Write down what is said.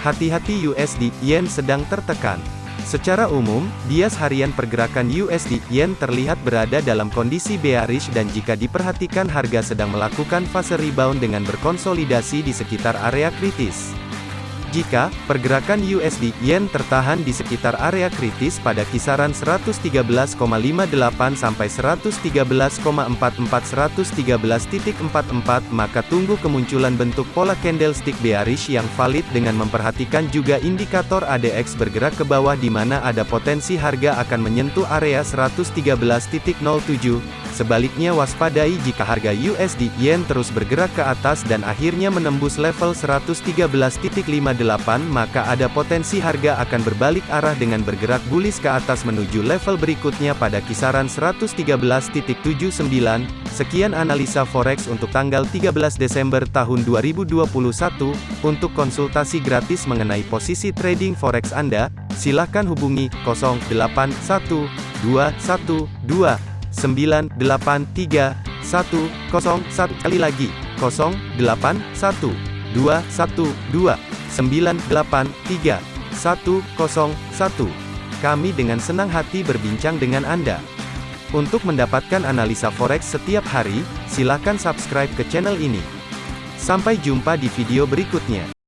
Hati-hati USD Yen sedang tertekan. Secara umum, bias harian pergerakan USD Yen terlihat berada dalam kondisi bearish dan jika diperhatikan harga sedang melakukan fase rebound dengan berkonsolidasi di sekitar area kritis. Jika pergerakan USD Yen tertahan di sekitar area kritis pada kisaran 113,58 sampai 113,44 113.44 maka tunggu kemunculan bentuk pola candlestick bearish yang valid dengan memperhatikan juga indikator ADX bergerak ke bawah di mana ada potensi harga akan menyentuh area 113.07 Sebaliknya waspadai jika harga USD Yen terus bergerak ke atas dan akhirnya menembus level 113.58 maka ada potensi harga akan berbalik arah dengan bergerak bullish ke atas menuju level berikutnya pada kisaran 113.79. Sekian analisa forex untuk tanggal 13 Desember tahun 2021. Untuk konsultasi gratis mengenai posisi trading forex Anda, silakan hubungi 081212 983 101 kali lagi 081 212 983 101 kami dengan senang hati berbincang dengan Anda. Untuk mendapatkan analisa forex setiap hari, silakan subscribe ke channel ini. Sampai jumpa di video berikutnya.